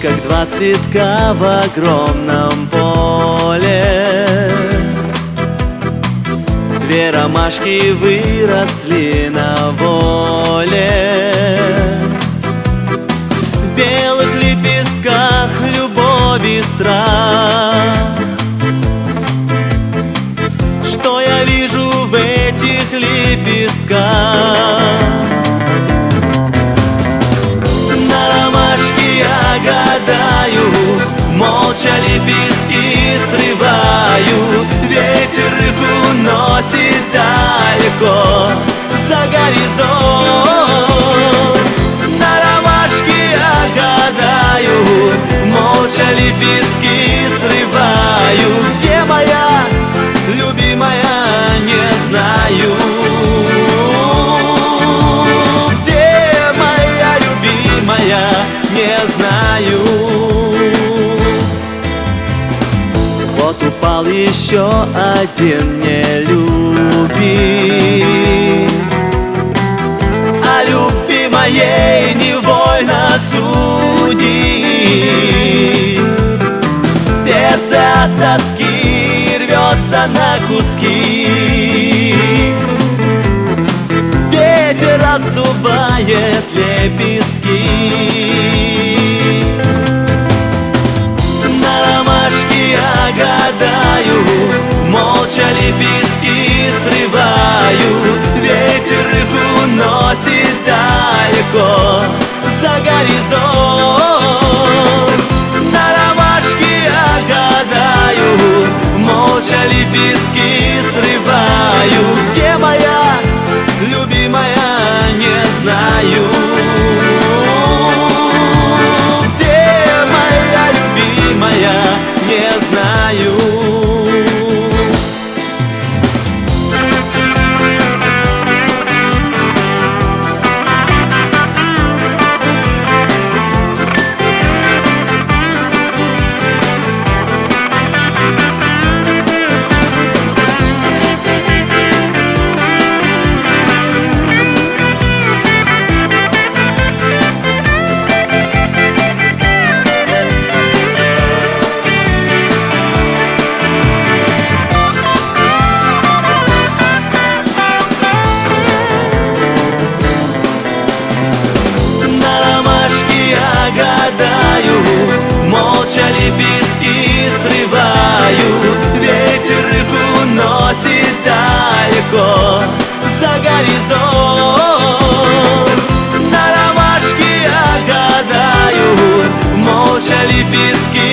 Два цветка в огромном поле. Две ромашки выросли на воле. В белых лепестках любовь и страх лепестки срываю Где моя любимая, не знаю. Где моя любимая, не знаю. Вот упал еще один нелюбим рвется на куски. Ветер раздувает лепестки горизонт На ромашке я гадаю, молча лепестки